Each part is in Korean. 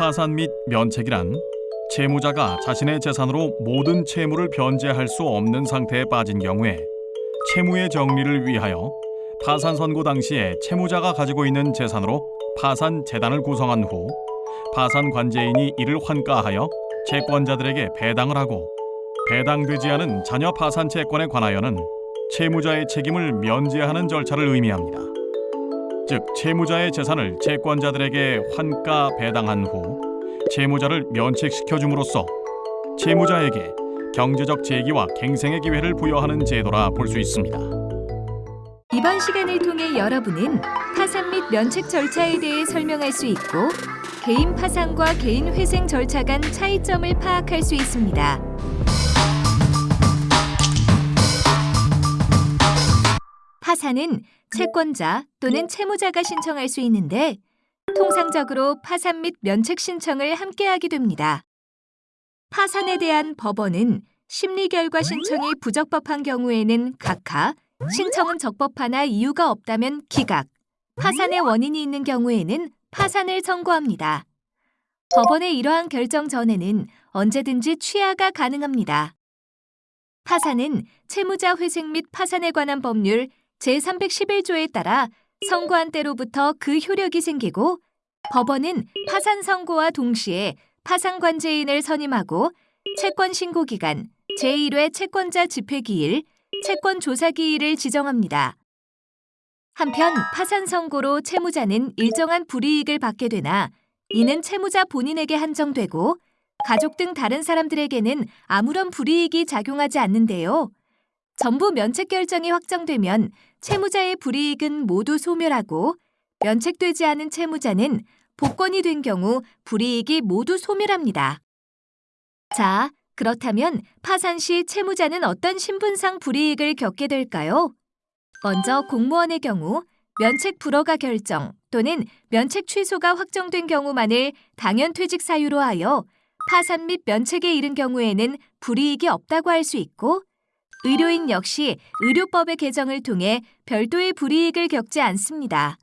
파산 및 면책이란 채무자가 자신의 재산으로 모든 채무를 변제할 수 없는 상태에 빠진 경우에 채무의 정리를 위하여 파산 선고 당시에 채무자가 가지고 있는 재산으로 파산 재단을 구성한 후 파산 관제인이 이를 환가하여 채권자들에게 배당을 하고 배당되지 않은 자녀 파산 채권에 관하여는 채무자의 책임을 면제하는 절차를 의미합니다. 즉 채무자의 재산을 채권자들에게 환가 배당한 후 채무자를 면책시켜 줌으로써 채무자에게 경제적 재기와 갱생의 기회를 부여하는 제도라 볼 수 있습니다. 이번 시간을 통해 여러분은 파산 및 면책 절차에 대해 설명할 수 있고 개인 파산과 개인 회생 절차 간 차이점을 파악할 수 있습니다. 파산은 채권자 또는 채무자가 신청할 수 있는데 통상적으로 파산 및 면책 신청을 함께하게 됩니다. 파산에 대한 법원은 심리 결과 신청이 부적법한 경우에는 각하, 신청은 적법하나 이유가 없다면 기각, 파산의 원인이 있는 경우에는 파산을 선고합니다. 법원의 이러한 결정 전에는 언제든지 취하가 가능합니다. 파산은 채무자 회생 및 파산에 관한 법률 제311조에 따라 선고한 때로부터 그 효력이 생기고 법원은 파산 선고와 동시에 파산 관제인을 선임하고 채권 신고 기간, 제1회 채권자 집회 기일, 채권 조사 기일을 지정합니다. 한편 파산 선고로 채무자는 일정한 불이익을 받게 되나 이는 채무자 본인에게 한정되고 가족 등 다른 사람들에게는 아무런 불이익이 작용하지 않는데요. 전부 면책 결정이 확정되면 채무자의 불이익은 모두 소멸하고 면책되지 않은 채무자는 복권이 된 경우 불이익이 모두 소멸합니다. 자, 그렇다면 파산 시 채무자는 어떤 신분상 불이익을 겪게 될까요? 먼저 공무원의 경우 면책 불허가 결정 또는 면책 취소가 확정된 경우만을 당연 퇴직 사유로 하여 파산 및 면책에 이른 경우에는 불이익이 없다고 할 수 있고 의료인 역시 의료법의 개정을 통해 별도의 불이익을 겪지 않습니다.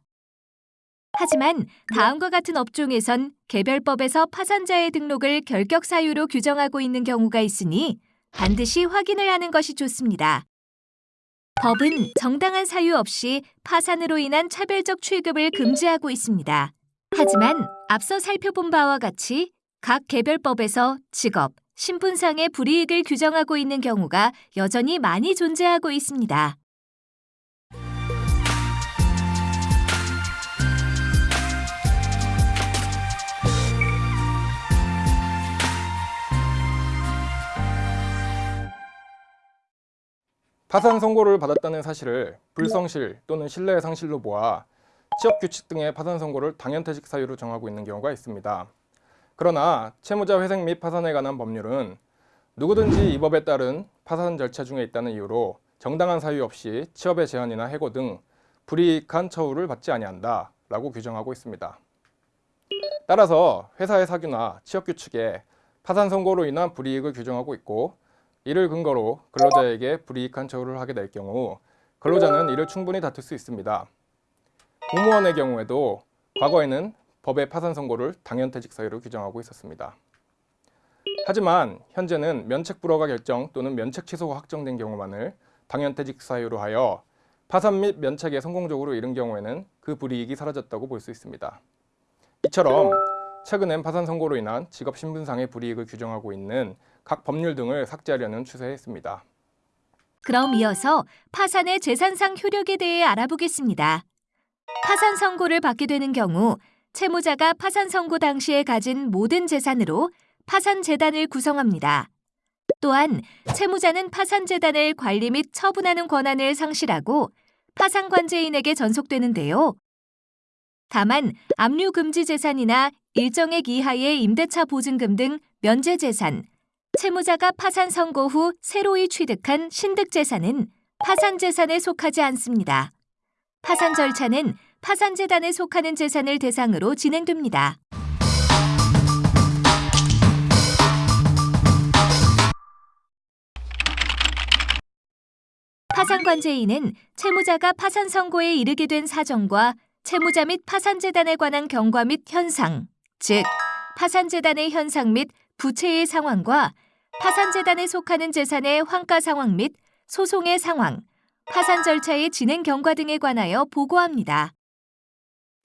하지만 다음과 같은 업종에선 개별법에서 파산자의 등록을 결격 사유로 규정하고 있는 경우가 있으니 반드시 확인을 하는 것이 좋습니다. 법은 정당한 사유 없이 파산으로 인한 차별적 취급을 금지하고 있습니다. 하지만 앞서 살펴본 바와 같이 각 개별법에서 직업, 신분상의 불이익을 규정하고 있는 경우가 여전히 많이 존재하고 있습니다. 파산 선고를 받았다는 사실을 불성실 또는 신뢰의 상실로 보아 취업 규칙 등의 파산 선고를 당연퇴직 사유로 정하고 있는 경우가 있습니다. 그러나 채무자 회생 및 파산에 관한 법률은 누구든지 이 법에 따른 파산 절차 중에 있다는 이유로 정당한 사유 없이 취업의 제한이나 해고 등 불이익한 처우를 받지 아니한다 라고 규정하고 있습니다. 따라서 회사의 사규나 취업 규칙에 파산 선고로 인한 불이익을 규정하고 있고 이를 근거로 근로자에게 불이익한 처우를 하게 될 경우 근로자는 이를 충분히 다툴 수 있습니다. 공무원의 경우에도 과거에는 법의 파산 선고를 당연퇴직 사유로 규정하고 있었습니다. 하지만 현재는 면책 불허가 결정 또는 면책 취소가 확정된 경우만을 당연퇴직 사유로 하여 파산 및 면책에 성공적으로 이른 경우에는 그 불이익이 사라졌다고 볼 수 있습니다. 이처럼 최근엔 파산 선고로 인한 직업 신분상의 불이익을 규정하고 있는 각 법률 등을 삭제하려는 추세에 있습니다. 그럼 이어서 파산의 재산상 효력에 대해 알아보겠습니다. 파산 선고를 받게 되는 경우 채무자가 파산 선고 당시에 가진 모든 재산으로 파산 재단을 구성합니다. 또한 채무자는 파산 재단을 관리 및 처분하는 권한을 상실하고 파산 관제인에게 전속되는데요. 다만 압류 금지 재산이나 일정액 이하의 임대차 보증금 등 면제 재산, 채무자가 파산 선고 후 새로이 취득한 신득 재산은 파산 재산에 속하지 않습니다. 파산 절차는 파산 재단에 속하는 재산을 대상으로 진행됩니다. 파산 관제인은 채무자가 파산 선고에 이르게 된 사정과 채무자 및 파산 재단에 관한 경과 및 현상, 즉 파산재단의 현상 및 부채의 상황과 파산재단에 속하는 재산의 환가 상황 및 소송의 상황, 파산 절차의 진행 경과 등에 관하여 보고합니다.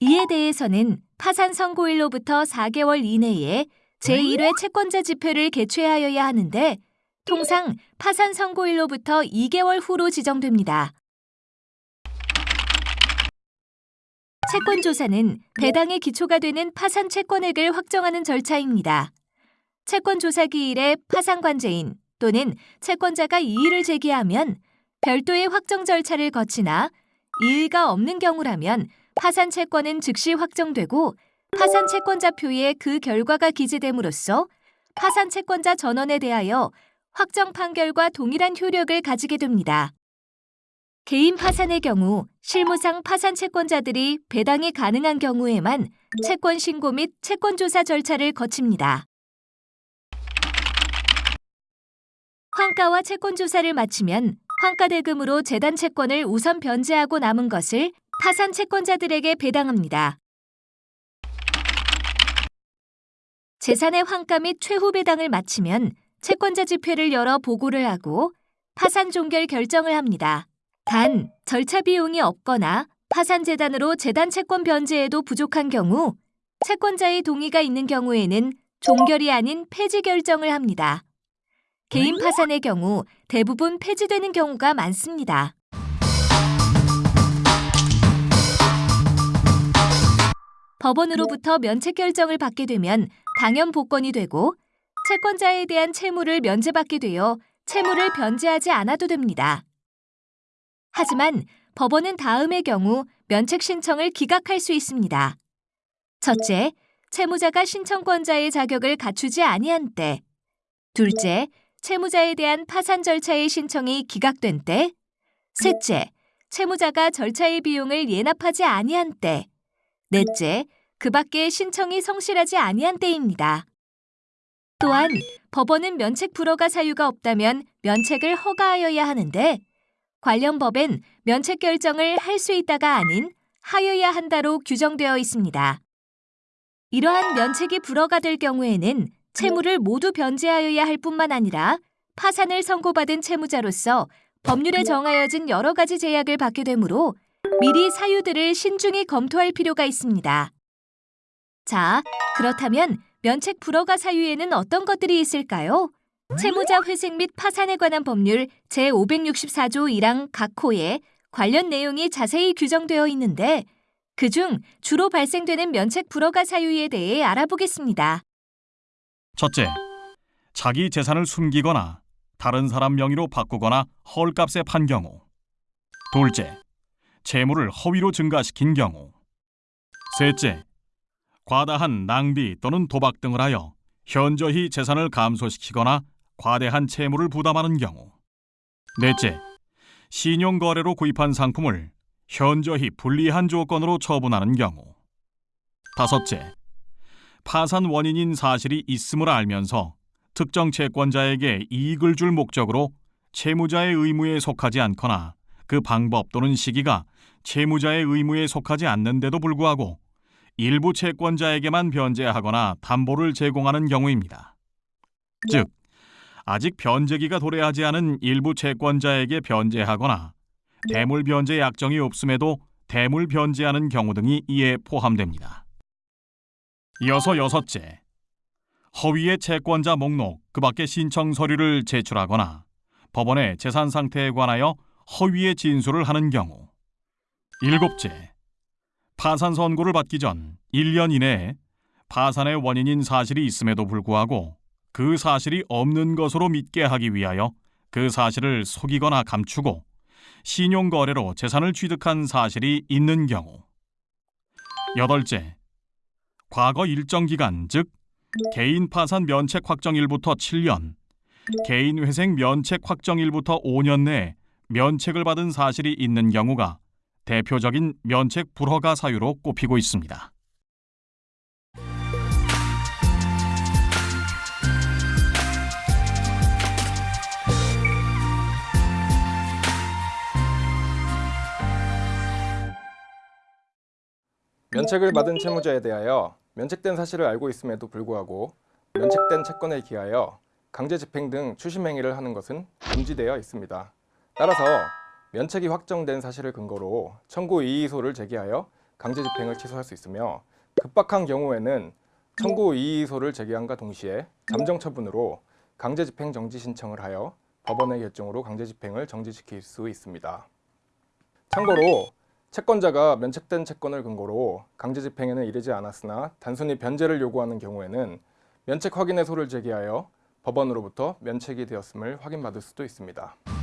이에 대해서는 파산 선고일로부터 4개월 이내에 제1회 채권자 지표를 개최하여야 하는데 통상 파산 선고일로부터 2개월 후로 지정됩니다. 채권 조사는 배당의 기초가 되는 파산 채권액을 확정하는 절차입니다. 채권 조사 기일에 파산 관제인 또는 채권자가 이의를 제기하면 별도의 확정 절차를 거치나 이의가 없는 경우라면 파산 채권은 즉시 확정되고 파산 채권자 표에 그 결과가 기재됨으로써 파산 채권자 전원에 대하여 확정 판결과 동일한 효력을 가지게 됩니다. 개인 파산의 경우 실무상 파산 채권자들이 배당이 가능한 경우에만 채권 신고 및 채권 조사 절차를 거칩니다. 환가와 채권 조사를 마치면 환가 대금으로 재단 채권을 우선 변제하고 남은 것을 파산 채권자들에게 배당합니다. 재산의 환가 및 최후 배당을 마치면 채권자 집회를 열어 보고를 하고 파산 종결 결정을 합니다. 단, 절차 비용이 없거나 파산 재단으로 재단 채권 변제에도 부족한 경우 채권자의 동의가 있는 경우에는 종결이 아닌 폐지 결정을 합니다. 개인 파산의 경우 대부분 폐지되는 경우가 많습니다. 법원으로부터 면책 결정을 받게 되면 당연 복권이 되고 채권자에 대한 채무를 면제받게 되어 채무를 변제하지 않아도 됩니다. 하지만 법원은 다음의 경우 면책 신청을 기각할 수 있습니다. 첫째, 채무자가 신청권자의 자격을 갖추지 아니한 때. 둘째, 채무자에 대한 파산 절차의 신청이 기각된 때. 셋째, 채무자가 절차의 비용을 예납하지 아니한 때. 넷째, 그 밖에 신청이 성실하지 아니한 때입니다. 또한 법원은 면책 불허가 사유가 없다면 면책을 허가하여야 하는데 관련 법엔 면책 결정을 할 수 있다가 아닌 하여야 한다로 규정되어 있습니다. 이러한 면책이 불허가 될 경우에는 채무를 모두 변제하여야 할 뿐만 아니라 파산을 선고받은 채무자로서 법률에 정하여진 여러 가지 제약을 받게 되므로 미리 사유들을 신중히 검토할 필요가 있습니다. 자, 그렇다면 면책 불허가 사유에는 어떤 것들이 있을까요? 채무자 회생 및 파산에 관한 법률 제564조 1항 각 호에 관련 내용이 자세히 규정되어 있는데 그중 주로 발생되는 면책 불허가 사유에 대해 알아보겠습니다. 첫째, 자기 재산을 숨기거나 다른 사람 명의로 바꾸거나 헐값에 판 경우. 둘째, 재물을 허위로 증가시킨 경우. 셋째, 과다한 낭비 또는 도박 등을 하여 현저히 재산을 감소시키거나 과대한 채무를 부담하는 경우. 넷째, 신용거래로 구입한 상품을 현저히 불리한 조건으로 처분하는 경우. 다섯째, 파산 원인인 사실이 있음을 알면서 특정 채권자에게 이익을 줄 목적으로 채무자의 의무에 속하지 않거나 그 방법 또는 시기가 채무자의 의무에 속하지 않는데도 불구하고 일부 채권자에게만 변제하거나 담보를 제공하는 경우입니다. 즉, 아직 변제기가 도래하지 않은 일부 채권자에게 변제하거나 대물 변제 약정이 없음에도 대물 변제하는 경우 등이 이에 포함됩니다. 이어서 여섯째, 허위의 채권자 목록 그 밖의 신청 서류를 제출하거나 법원의 재산 상태에 관하여 허위의 진술을 하는 경우. 일곱째, 파산 선고를 받기 전 1년 이내에 파산의 원인인 사실이 있음에도 불구하고 그 사실이 없는 것으로 믿게 하기 위하여 그 사실을 속이거나 감추고 신용거래로 재산을 취득한 사실이 있는 경우. 여덟째, 과거 일정 기간, 즉 개인 파산 면책 확정일부터 7년, 개인 회생 면책 확정일부터 5년 내에 면책을 받은 사실이 있는 경우가 대표적인 면책 불허가 사유로 꼽히고 있습니다. 면책을 받은 채무자에 대하여 면책된 사실을 알고 있음에도 불구하고 면책된 채권에 기하여 강제 집행 등 추심 행위를 하는 것은 금지되어 있습니다. 따라서 면책이 확정된 사실을 근거로 청구 이의소를 제기하여 강제 집행을 취소할 수 있으며 급박한 경우에는 청구 이의소를 제기함과 동시에 잠정 처분으로 강제 집행 정지 신청을 하여 법원의 결정으로 강제 집행을 정지시킬 수 있습니다. 참고로 채권자가 면책된 채권을 근거로 강제 집행에는 이르지 않았으나 단순히 변제를 요구하는 경우에는 면책 확인의 소를 제기하여 법원으로부터 면책이 되었음을 확인받을 수도 있습니다.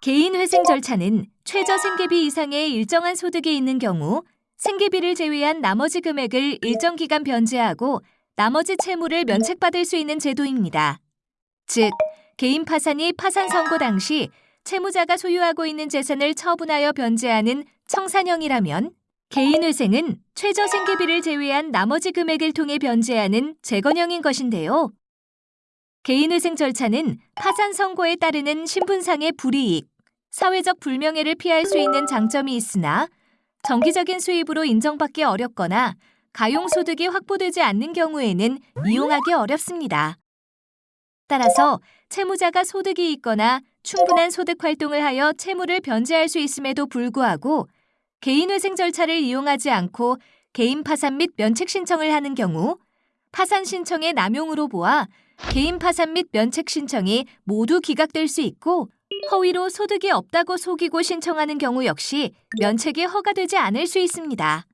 개인 회생 절차는 최저 생계비 이상의 일정한 소득이 있는 경우 생계비를 제외한 나머지 금액을 일정 기간 변제하고 나머지 채무를 면책받을 수 있는 제도입니다. 즉, 개인 파산이 파산 선고 당시 채무자가 소유하고 있는 재산을 처분하여 변제하는 청산형이라면 개인 회생은 최저 생계비를 제외한 나머지 금액을 통해 변제하는 재건형인 것인데요. 개인 회생 절차는 파산 선고에 따르는 신분상의 불이익, 사회적 불명예를 피할 수 있는 장점이 있으나 정기적인 수입으로 인정받기 어렵거나 가용소득이 확보되지 않는 경우에는 이용하기 어렵습니다. 따라서 채무자가 소득이 있거나 충분한 소득 활동을 하여 채무를 변제할 수 있음에도 불구하고 개인회생 절차를 이용하지 않고 개인 파산 및 면책 신청을 하는 경우 파산 신청의 남용으로 보아 개인 파산 및 면책 신청이 모두 기각될 수 있고 허위로 소득이 없다고 속이고 신청하는 경우 역시 면책이 허가되지 않을 수 있습니다.